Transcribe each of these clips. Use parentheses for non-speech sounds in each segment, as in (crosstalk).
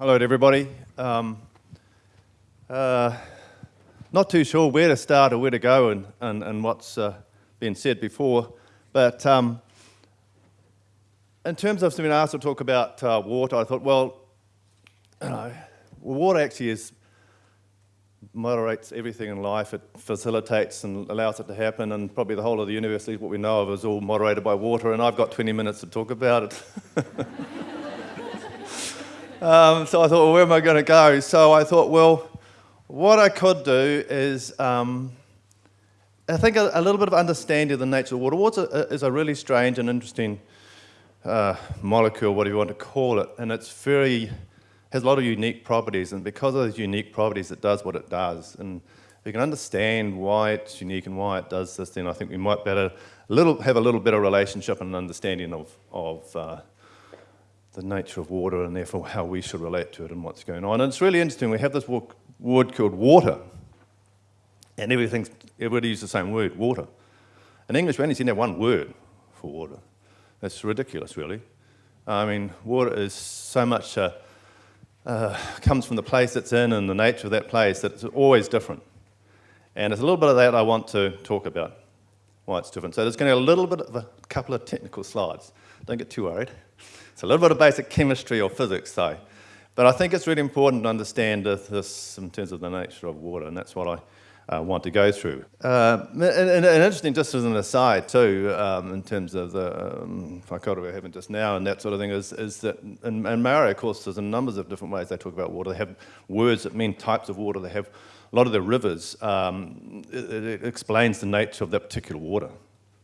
Hello to everybody. Um, uh, not too sure where to start or where to go and, and, and what's uh, been said before, but um, in terms of being asked to talk about uh, water, I thought, well, (clears throat) you know, water actually is moderates everything in life. It facilitates and allows it to happen, and probably the whole of the universe, what we know of, is all moderated by water. And I've got 20 minutes to talk about it. (laughs) um, so I thought, well, where am I going to go? So I thought, well, what I could do is, um, I think, a, a, little bit of understanding of the nature of water. Water is a really strange and interesting uh, molecule, whatever you want to call it, and it's very has a lot of unique properties, and because of those unique properties, it does what it does. And if you can understand why it's unique and why it does this, then I think we might better little, have a little better relationship and understanding of, of uh, the nature of water and therefore how we should relate to it and what's going on. And it's really interesting. We have this word called water, and everything's, everybody uses the same word, water. In English, we only seem to have one word for water. That's ridiculous, really. I mean, water is so much uh, uh, comes from the place it's in and the nature of that place that it's always different. And it's a little bit of that I want to talk about, why it's different. So there's going to be a little bit of a couple of technical slides. Don't get too worried. It's a little bit of basic chemistry or physics, though. But I think it's really important to understand this in terms of the nature of water, and that's what I uh, want to go through. Uh, and, and, and, interesting, just as an aside too, um, in terms of the um, we're having just now and that sort of thing, is, is that in, in Maori, of course, there's a numbers of different ways they talk about water. They have words that mean types of water. They have a lot of the rivers. Um, it, it, explains the nature of that particular water.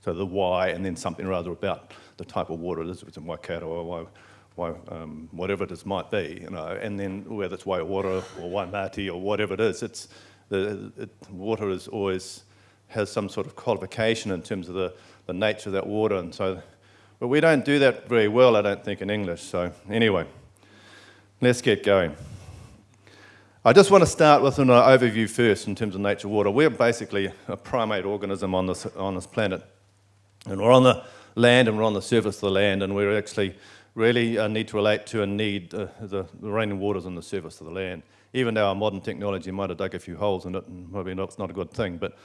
So the wai, and then something rather about the type of water it is, if it's in Waikato or why, why, um, whatever it is might be, you know, and then whether it's Waiora or Waimati or whatever it is, it's, the, it, water is always has some sort of qualification in terms of the, the nature of that water. And so, but we don't do that very well, I don't think, in English. So anyway, let's get going. I just want to start with an overview first in terms of nature water. We're basically a primate organism on this, on this planet. And we're on the land and we're on the surface of the land and we actually really uh, need to relate to and need uh, the, the raining waters on the surface of the land even though our modern technology might have dug a few holes in it, and maybe it's not a good thing, but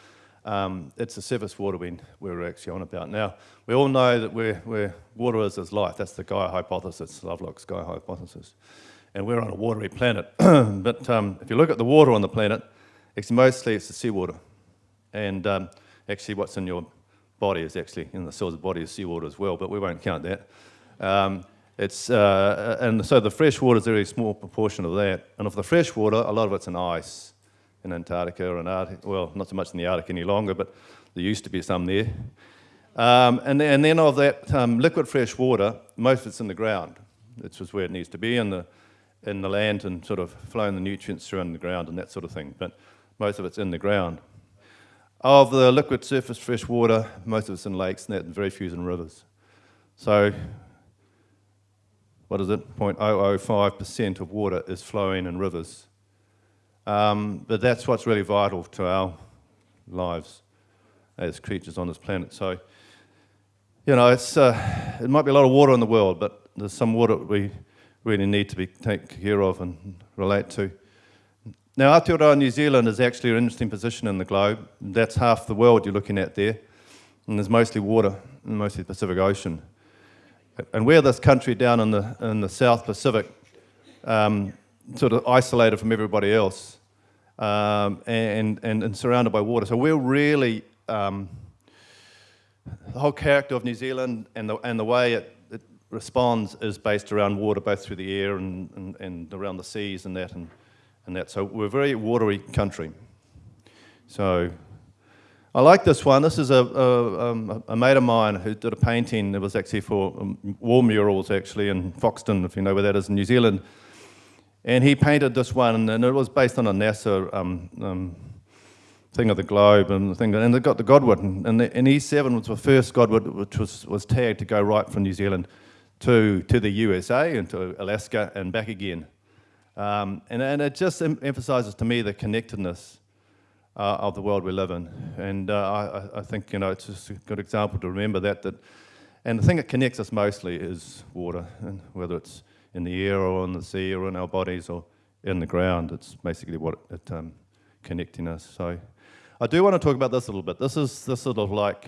um, it's the surface water we, we're actually on about. Now, we all know that we're, we're, water is as life. That's the Gaia hypothesis, Lovelock's Gaia hypothesis. And we're on a watery planet. (clears throat) but um, if you look at the water on the planet, it's mostly it's the seawater. And um, actually what's in your body is actually, in the the body is seawater as well, but we won't count that. Um, it's, uh, and so the fresh water is a very small proportion of that. And of the fresh water, a lot of it's in ice in Antarctica or in Arctic, well, not so much in the Arctic any longer, but there used to be some there. Um, and, and, then of that um, liquid fresh water, most of it's in the ground. It's just where it needs to be in the, in the land and sort of flowing the nutrients through in the ground and that sort of thing. But most of it's in the ground. Of the liquid surface fresh water, most of it's in lakes and that, and very few is in rivers. So what is it, 0.005% of water is flowing in rivers. Um, but that's what's really vital to our lives as creatures on this planet. So, you know, it's, uh, it might be a lot of water in the world, but there's some water we really need to be taken care of and relate to. Now, Aotearoa New Zealand is actually an interesting position in the globe. That's half the world you're looking at there. And there's mostly water, mostly the Pacific Ocean. And we're this country down in the, in the South Pacific, um, sort of isolated from everybody else um, and, and, and, surrounded by water. So we're really, um, the whole character of New Zealand and the, and the way it, it responds is based around water, both through the air and, and, and around the seas and that, and, and that. So we're a very watery country. So I like this one. This is a, a, um, a, mate of mine who did a painting. It was actually for um, war murals, actually, in Foxton, if you know where that is in New Zealand. And he painted this one, and it was based on a NASA um, um, thing of the globe and the thing. And they got the godwit, and, the, and E7 was the first godwit which was, was tagged to go right from New Zealand to, to the USA and to Alaska and back again. Um, and, and it just em emphasizes to me the connectedness uh, of the world we live in. And uh, I, I, think, you know, it's just a good example to remember that, that. And the thing that connects us mostly is water, and whether it's in the air or in the sea or in our bodies or in the ground. It's basically what it um, connecting us. So I do want to talk about this a little bit. This is this sort of like,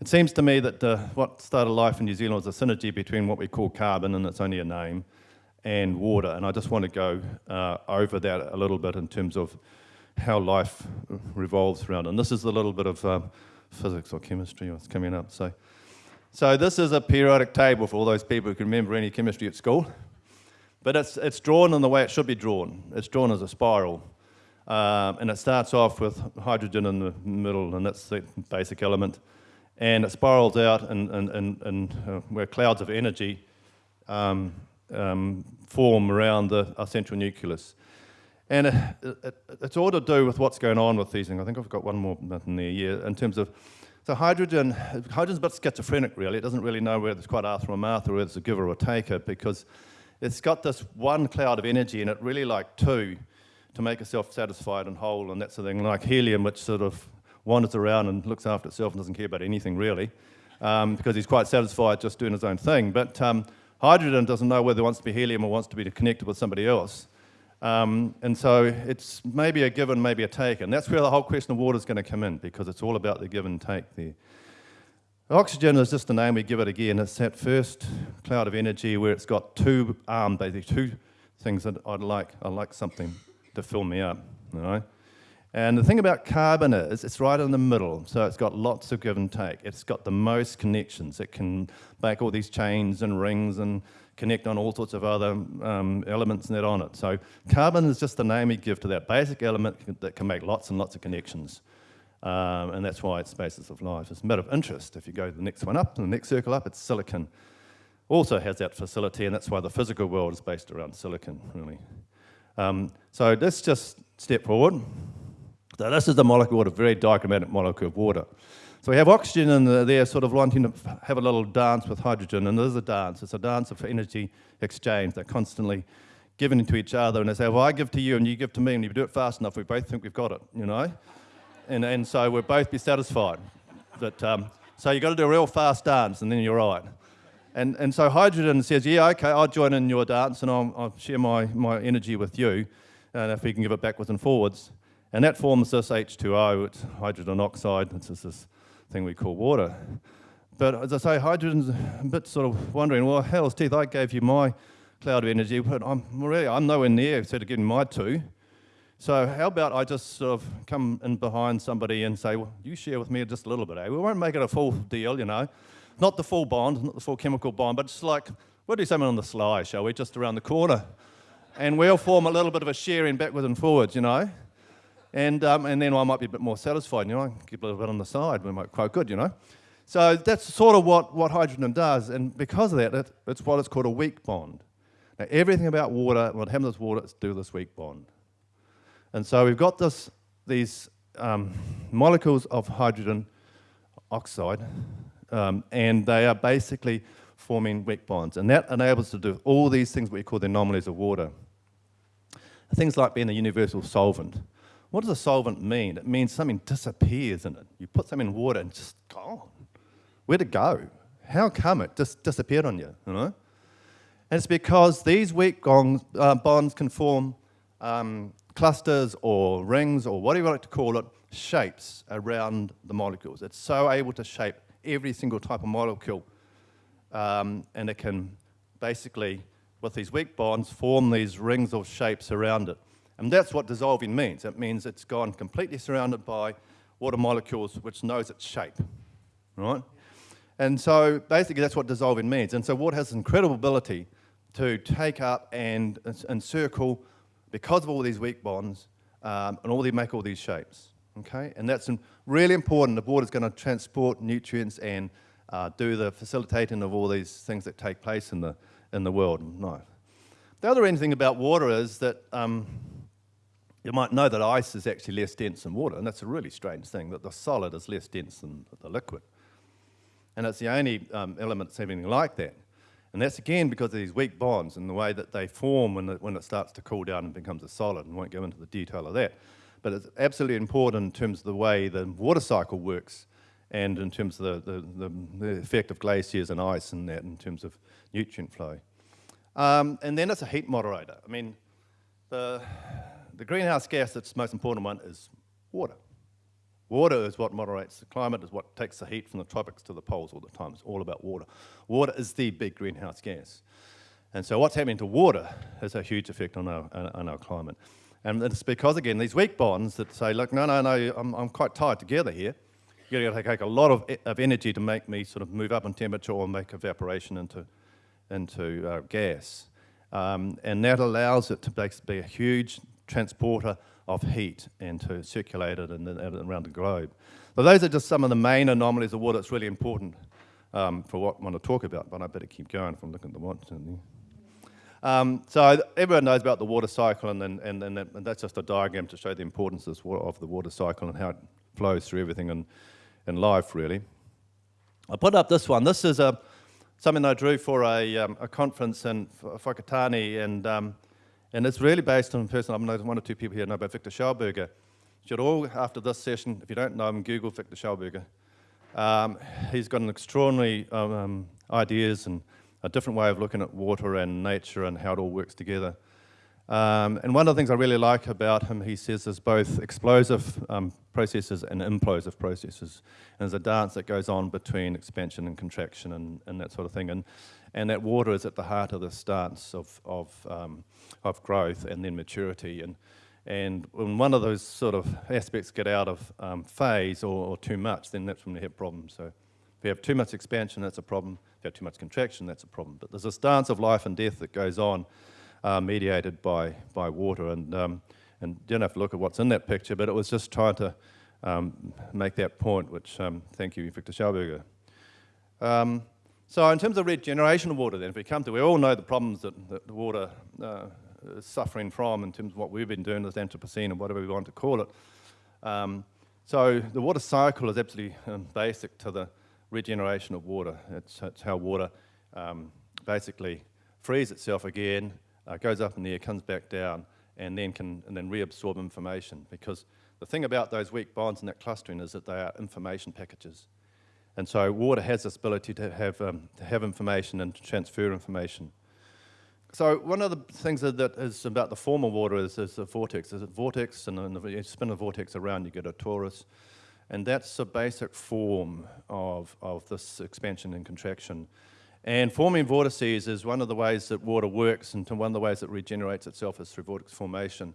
it seems to me that uh, what started life in New Zealand was a synergy between what we call carbon, and it's only a name, and water. And I just want to go uh, over that a little bit in terms of how life revolves around. And this is a little bit of uh, physics or chemistry that's coming up. So, so this is a periodic table for all those people who can remember any chemistry at school. But it's, it's drawn in the way it should be drawn. It's drawn as a spiral. Um, and it starts off with hydrogen in the middle, and that's the basic element. And it spirals out and, and, and, and uh, where clouds of energy um, um, form around the, our central nucleus. And it, it, it's all to do with what's going on with these things. I think I've got one more in there, yeah, in terms of, so hydrogen, hydrogen's a bit schizophrenic really. It doesn't really know whether it's quite Arthur or Martha, or whether it's a giver or a taker, because it's got this one cloud of energy and it really like two to make itself satisfied and whole and that sort of thing, like helium, which sort of wanders around and looks after itself and doesn't care about anything really, um, because he's quite satisfied just doing his own thing. But um, hydrogen doesn't know whether it wants to be helium or wants to be connected with somebody else. Um, and so it's maybe a give and maybe a take. And that's where the whole question of water is going to come in because it's all about the give and take there. Oxygen is just the name we give it again. It's that first cloud of energy where it's got two arms, basically two things that I'd like. I'd like something to fill me up, you know. And the thing about carbon is it's right in the middle, so it's got lots of give and take. It's got the most connections. It can make all these chains and rings and connect on all sorts of other um, elements that are on it. So carbon is just the name we give to that basic element that can make lots and lots of connections. Um, and that's why it's basis of life. It's a matter of interest. If you go to the next one up, the next circle up, it's silicon. Also has that facility, and that's why the physical world is based around silicon, really. Um, so let's just step forward. So this is the molecule, a very diagrammatic molecule of water. So we have oxygen in the, there sort of wanting to have a little dance with hydrogen, and there's a dance. It's a dance of energy exchange. They're constantly giving to each other, and they say, well, I give to you, and you give to me, and if you do it fast enough, we both think we've got it, you know? And, and so we'll both be satisfied. That, um, so you've got to do a real fast dance, and then you're right. And, and so hydrogen says, yeah, okay, I'll join in your dance, and I'll, I'll share my, my energy with you, and if we can give it backwards and forwards. And that forms this H2O, it's hydrogen oxide, it's is this thing we call water. But as I say, hydrogen's a bit sort of wondering, well, hell's teeth, I gave you my cloud of energy, but I'm really, I'm nowhere near instead of getting my two. So how about I just sort of come in behind somebody and say, well, you share with me just a little bit, eh? We won't make it a full deal, you know. Not the full bond, not the full chemical bond, but just like, we'll do something on the sly, shall we, just around the corner. And we'll form a little bit of a sharing backwards and forwards, you know. And, um, and then I might be a bit more satisfied, you know, I keep a little bit on the side, we might quite good, you know. So that's sort of what, what hydrogen does, and because of that, it, it's what is called a weak bond. Now, everything about water, what happens with water, is do this weak bond. And so we've got this, these um, molecules of hydrogen oxide, um, and they are basically forming weak bonds. And that enables to do all these things we call the anomalies of water. Things like being a universal solvent. What does a solvent mean? It means something disappears in it. You put something in water and just gone. Where'd it go? How come it just disappeared on you, you know? And it's because these weak uh, bonds can form um, clusters or rings or whatever you like to call it, shapes around the molecules. It's so able to shape every single type of molecule um, and it can basically, with these weak bonds, form these rings or shapes around it. And that's what dissolving means. It means it's gone completely surrounded by water molecules which knows its shape, right? And so basically that's what dissolving means. And so water has incredible ability to take up and encircle, because of all these weak bonds, um, and all they make all these shapes, okay? And that's really important. The water is going to transport nutrients and uh, do the facilitating of all these things that take place in the, in the world. No. The other interesting thing about water is that um, you might know that ice is actually less dense than water, and that's a really strange thing, that the solid is less dense than the liquid. And it's the only um, element that's anything like that. And that's again because of these weak bonds and the way that they form when it, when it starts to cool down and becomes a solid, and won't go into the detail of that. But it's absolutely important in terms of the way the water cycle works and in terms of the, the, the, the effect of glaciers and ice and that in terms of nutrient flow. Um, and then it's a heat moderator. I mean, the, the greenhouse gas that's most important one is water. Water is what moderates the climate, is what takes the heat from the tropics to the poles all the time. It's all about water. Water is the big greenhouse gas. And so what's happening to water has a huge effect on our, on our climate. And it's because, again, these weak bonds that say, look, no, no, no, I'm, I'm quite tied together here. You're going to take a lot of, of energy to make me sort of move up in temperature or make evaporation into, into uh, gas. Um, and that allows it to be a huge transporter of heat and to circulate it in, around the globe. So those are just some of the main anomalies of water that's really important um, for what I want to talk about, but I better keep going if I'm looking at the watch. Um, so everyone knows about the water cycle, and, and, and, and, that's just a diagram to show the importance of the water cycle and how it flows through everything in, in life, really. I put up this one. This is a, something I drew for a, um, a conference in Whakatane, and um, and it's really based on a person, I'm one or two people here know about Victor Schauberger. You should all, after this session, if you don't know him, Google Victor Schauberger. Um, he's got an extraordinary um, um, ideas and a different way of looking at water and nature and how it all works together. Um, and one of the things I really like about him, he says, is both explosive um, processes and implosive processes. And there's a dance that goes on between expansion and contraction and, and that sort of thing. And, and that water is at the heart of this dance of, of, um, of growth and then maturity. And, and when one of those sort of aspects get out of um, phase or, or, too much, then that's when we have problems. So if you have too much expansion, that's a problem. If you have too much contraction, that's a problem. But there's this dance of life and death that goes on uh, mediated by, by water. And, um, and you don't have to look at what's in that picture, but it was just trying to um, make that point, which um, thank you, Victor Schauberger. So in terms of regeneration of water then, if we come to, we all know the problems that, that the water uh, is suffering from in terms of what we've been doing as Anthropocene or whatever we want to call it. Um, so the water cycle is absolutely um, basic to the regeneration of water. It's, it's how water um, basically frees itself again uh, goes up in the air, comes back down, and then can and then reabsorb information. Because the thing about those weak bonds and that clustering is that they are information packages. And so water has this ability to have, um, to have information and to transfer information. So one of the things that is about the form of water is, is the vortex. There's a vortex, and then you spin a vortex around, you get a torus. And that's the basic form of, of this expansion and contraction. And forming vortices is one of the ways that water works, and one of the ways it regenerates itself is through vortex formation.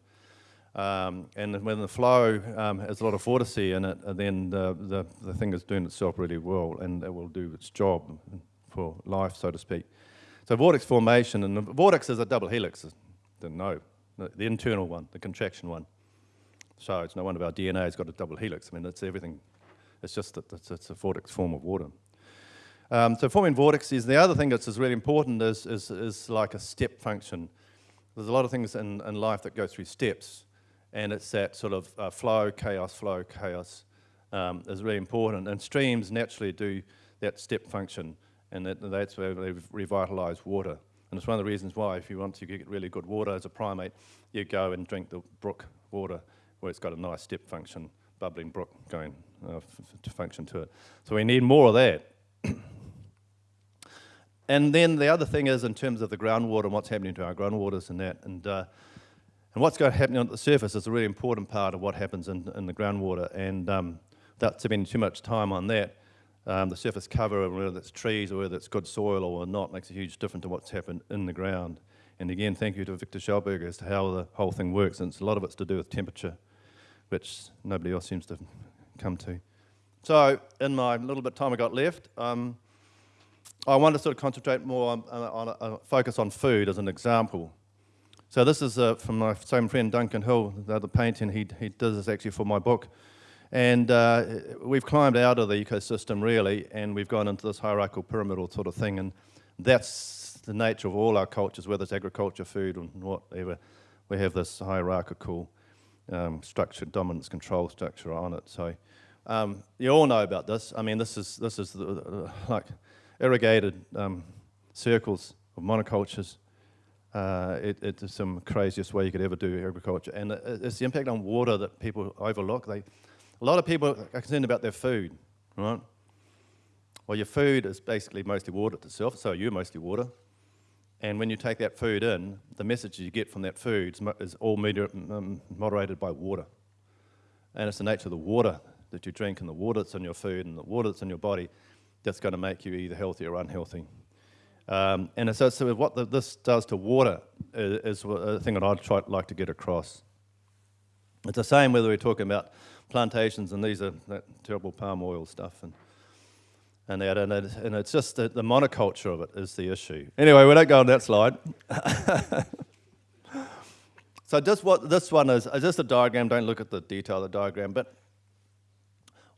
Um, and when the flow um, has a lot of vortice in it, then the, the, the, thing is doing itself really well, and it will do its job for life, so to speak. So vortex formation, and the vortex is a double helix, didn't know, the internal one, the contraction one. So it's no wonder our DNA has got a double helix. I mean, it's everything. It's just that it's, it's a vortex form of water. Um, so forming vortices, the other thing that's really important is, is, is like a step function. There's a lot of things in, in life that go through steps, and it's that sort of uh, flow, chaos, flow, chaos um, is really important. And streams naturally do that step function, and that, that's where they revitalize water. And it's one of the reasons why, if you want to get really good water as a primate, you go and drink the brook water, where it's got a nice step function, bubbling brook going uh, to function to it. So we need more of that. (coughs) And then the other thing is in terms of the groundwater and what's happening to our groundwaters and that, and, uh, and what's going to happen on the surface is a really important part of what happens in, in the groundwater. And um, without spending too much time on that, um, the surface cover, whether it's trees or whether it's good soil or not, makes a huge difference to what's happened in the ground. And again, thank you to Victor Schauberger as to how the whole thing works. And a lot of it's to do with temperature, which nobody else seems to come to. So in my little bit of time I got left, um, I want to sort of concentrate more on, on, on, focus on food as an example. So this is uh, from my same friend Duncan Hill, the other painting. He, he does this actually for my book. And uh, we've climbed out of the ecosystem really, and we've gone into this hierarchical pyramidal sort of thing. And that's the nature of all our cultures, whether it's agriculture, food, and whatever. We have this hierarchical um, structure, dominance control structure on it. So um, you all know about this. I mean, this is, this is the, like irrigated um, circles of monocultures. Uh, it, it's some craziest way you could ever do agriculture. And it's the impact on water that people overlook. They, a lot of people are concerned about their food, right? Well, your food is basically mostly water itself, so you're mostly water. And when you take that food in, the message you get from that food is, all moderated by water. And it's the nature of the water that you drink and the water that's in your food and the water that's in your body that's going to make you either healthy or unhealthy. Um, and so, so what the, this does to water is, is a thing that I'd try, like to get across. It's the same whether we're talking about plantations and these are that terrible palm oil stuff and and that, and, it, and it's just the, the monoculture of it is the issue. Anyway, we don't go on that slide. (laughs) so just what this one is, is just a diagram. Don't look at the detail of the diagram, but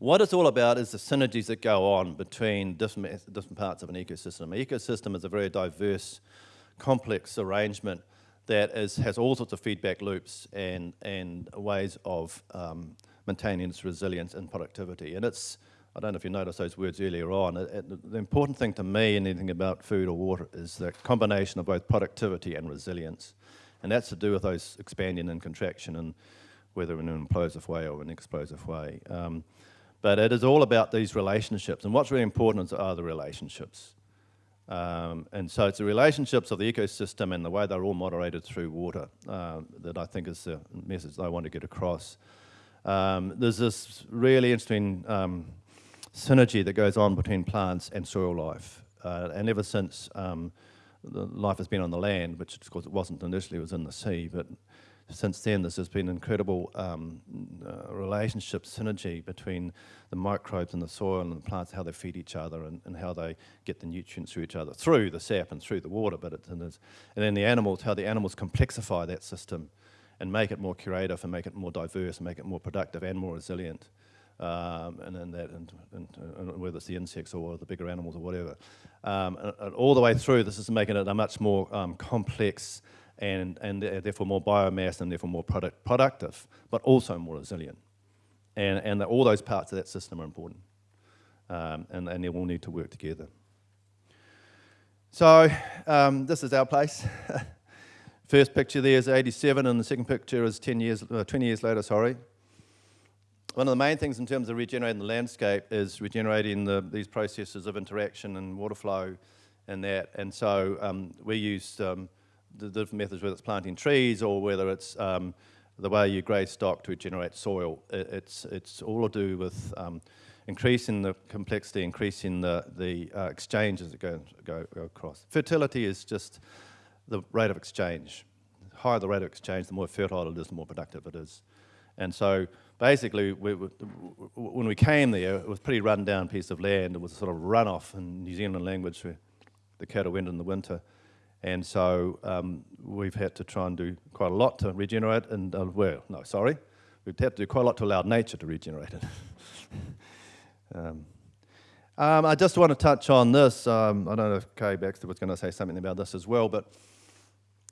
what it's all about is the synergies that go on between different, different parts of an ecosystem. An ecosystem is a very diverse, complex arrangement that is, has all sorts of feedback loops and, and ways of um, maintaining its resilience and productivity. And it's, I don't know if you noticed those words earlier on, it, it, the important thing to me in anything about food or water is the combination of both productivity and resilience. And that's to do with those expanding and contraction and whether in an implosive way or an explosive way. Um, but it is all about these relationships. And what's really important are the relationships. Um, and so it's the relationships of the ecosystem and the way they're all moderated through water uh, that I think is the message I want to get across. Um, there's this really interesting um, synergy that goes on between plants and soil life. Uh, and ever since um, life has been on the land, which of course it wasn't initially, it was in the sea, but since then there's been incredible um, uh, relationship synergy between the microbes in the soil and the plants, how they feed each other and, and how they get the nutrients through each other, through the sap and through the water, but it, and, and then the animals, how the animals complexify that system and make it more curative and make it more diverse and make it more productive and more resilient. Um, and then that, and, and, and, whether it's the insects or the bigger animals or whatever. Um, and all the way through, this is making it a much more um, complex and, and therefore more biomass and therefore more product, productive, but also more resilient. And, and all those parts of that system are important. Um, and, and they all need to work together. So um, this is our place. (laughs) First picture there is 87 and the second picture is 10 years, uh, 20 years later, sorry. One of the main things in terms of regenerating the landscape is regenerating the, these processes of interaction and water flow and that. And so um, we use um, the different methods, whether it's planting trees or whether it's um, the way you graze stock to regenerate soil. It, it's, it's all to do with um, increasing the complexity, increasing the, the uh, exchanges that go, go, go across. Fertility is just the rate of exchange. The higher the rate of exchange, the more fertile it is, the more productive it is. And so basically, we, we, when we came there, it was a pretty run-down piece of land. It was sort of runoff in New Zealand language where the cattle went in the winter. And so um, we've had to try and do quite a lot to regenerate, and uh, well, no, sorry. We've had to do quite a lot to allow nature to regenerate it. (laughs) um, um, I just want to touch on this. Um, I don't know if Kay Baxter was going to say something about this as well, but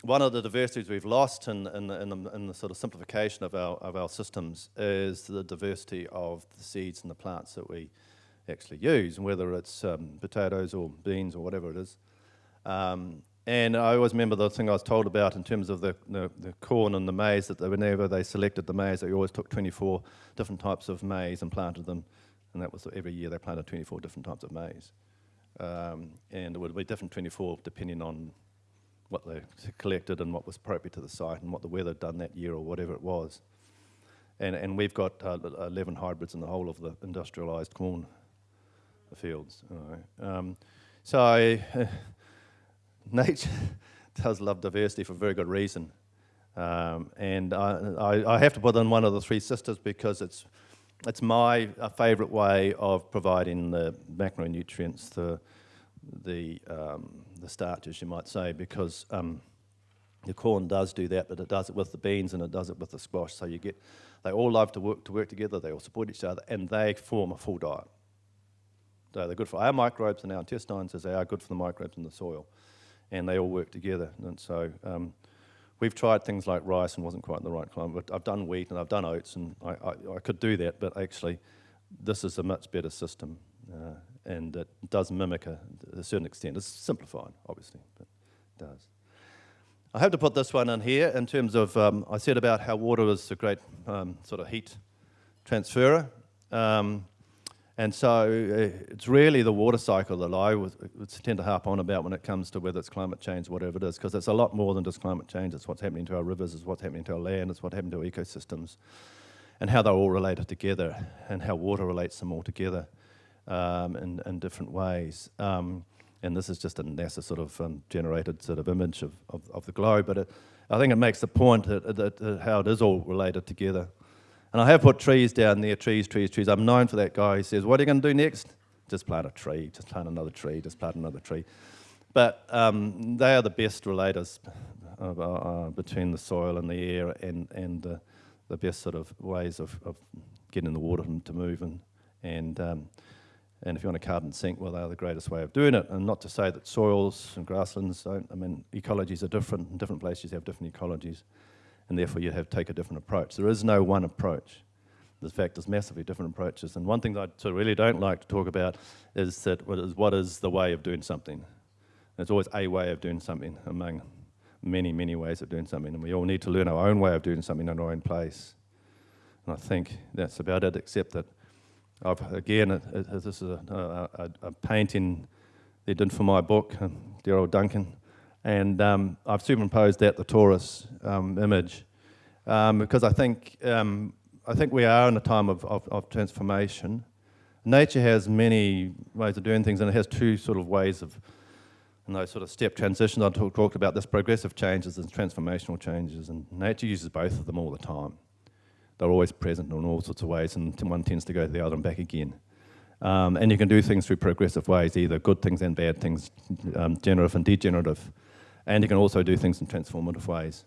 one of the diversities we've lost in, in, in, the, in, the, sort of simplification of our, of our systems is the diversity of the seeds and the plants that we actually use, whether it's um, potatoes or beans or whatever it is. Um, and I always remember the thing I was told about in terms of the, the, the, corn and the maize, that they, whenever they selected the maize, they always took 24 different types of maize and planted them, and that was every year they planted 24 different types of maize. Um, and it would be different 24 depending on what they collected and what was appropriate to the site and what the weather had done that year or whatever it was. And, and we've got uh, 11 hybrids in the whole of the industrialised corn fields. Um, so uh, (laughs) (laughs) nature does love diversity for very good reason. Um, and I, I, have to put in one of the three sisters because it's, it's my favourite way of providing the macronutrients, the, the, um, the starches, you might say, because um, the corn does do that, but it does it with the beans and it does it with the squash. So you get, they all love to work, to work together, they all support each other, and they form a full diet. So they're good for our microbes and our intestines as they are good for the microbes in the soil. And they all work together. And so um, we've tried things like rice and wasn't quite in the right climate. But I've done wheat and I've done oats and I, I, I could do that, but actually this is a much better system. Uh, and it does mimic a, a, certain extent. It's simplified, obviously, but it does. I have to put this one in here in terms of, um, I said about how water is a great um, sort of heat transferer. Um, And so uh, it's really the water cycle that I would, tend to harp on about when it comes to whether it's climate change, whatever it is, because it's a lot more than just climate change. It's what's happening to our rivers, it's what's happening to our land, it's what's happening to our ecosystems, and how they're all related together, and how water relates them all together um, in, in different ways. Um, and this is just a NASA sort of um, generated sort of image of, of, of the globe, but it, I think it makes the point that, that, that how it is all related together. And I have put trees down there, trees, trees, trees. I'm known for that guy who says, what are you going to do next? Just plant a tree, just plant another tree, just plant another tree. But um, they are the best relators of, uh, uh, between the soil and the air and, and uh, the best sort of ways of, of getting the water to move. And, and, um, and if you want a carbon sink, well, they are the greatest way of doing it. And not to say that soils and grasslands don't, I mean, ecologies are different. In different places, you have different ecologies and therefore you have to take a different approach. There is no one approach. In fact, there's massively different approaches. And one thing that I really don't like to talk about is that what is, what is the way of doing something. There's always a way of doing something among many, many ways of doing something. And we all need to learn our own way of doing something in our own place. And I think that's about it, except that, I've, again, it, it, this is a, a, a, painting they did for my book, um, dear old Duncan. And um, I've superimposed that, the torus um, image, um, because I think, um, I think we are in a time of, of, of, transformation. Nature has many ways of doing things, and it has two sort of ways of, and those sort of step transitions. I talk, talked about this progressive changes and transformational changes, and nature uses both of them all the time. They're always present in all sorts of ways, and one tends to go to the other and back again. Um, and you can do things through progressive ways, either good things and bad things, um, generative and degenerative and you can also do things in transformative ways.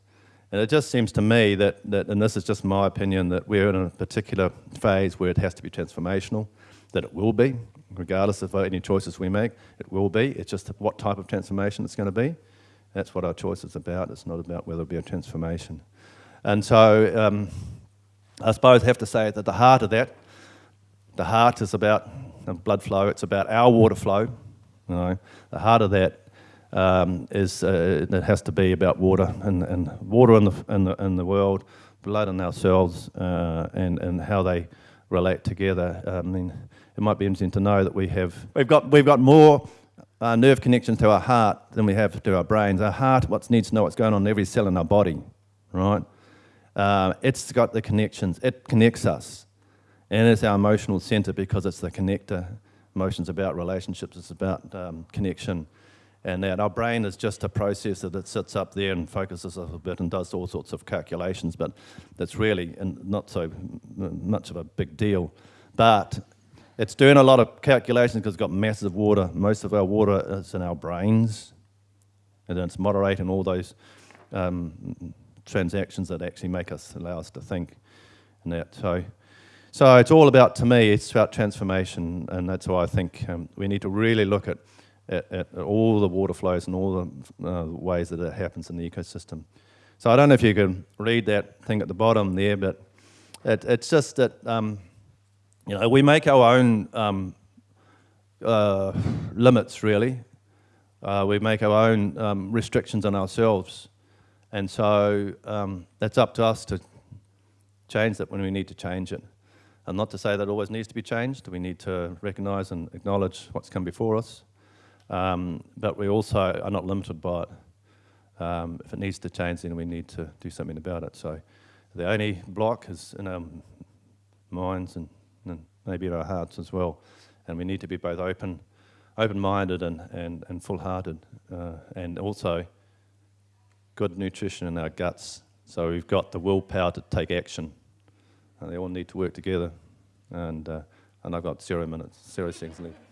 And it just seems to me that, that, and this is just my opinion, that we're in a particular phase where it has to be transformational, that it will be, regardless of any choices we make, it will be. It's just what type of transformation it's going to be. That's what our choice is about. It's not about whether it be a transformation. And so um, I suppose I have to say that the heart of that, the heart is about blood flow, it's about our water flow. You know, the heart of that um, is uh, it has to be about water and, and water in the, in, the, in the world, blood in ourselves, uh, and, and how they relate together. I mean, it might be interesting to know that we have, we've got, we've got more uh, nerve connections to our heart than we have to our brains. Our heart what needs to know what's going on in every cell in our body, right? Uh, it's got the connections, it connects us. And it's our emotional center because it's the connector. Emotions about relationships, it's about um, connection and that our brain is just a processor that sits up there and focuses a bit and does all sorts of calculations, but that's really not so much of a big deal. But it's doing a lot of calculations because it's got massive water. Most of our water is in our brains, and it's moderating all those um, transactions that actually make us, allow us to think. And that, so, so it's all about, to me, it's about transformation, and that's why I think um, we need to really look at at, at all the water flows and all the uh, ways that it happens in the ecosystem. So I don't know if you can read that thing at the bottom there, but it, it's just that, um, you know, we make our own um, uh, limits, really. Uh, we make our own um, restrictions on ourselves. And so um, that's up to us to change that when we need to change it. And not to say that it always needs to be changed. We need to recognize and acknowledge what's come before us. Um, but we also are not limited by it. Um, if it needs to change, then we need to do something about it. So the only block is in our minds and, and maybe in our hearts as well. And we need to be both open, open-minded and, and, and full-hearted, uh, and also good nutrition in our guts. So we've got the willpower to take action. And they all need to work together. And, uh, and I've got zero minutes, zero seconds left.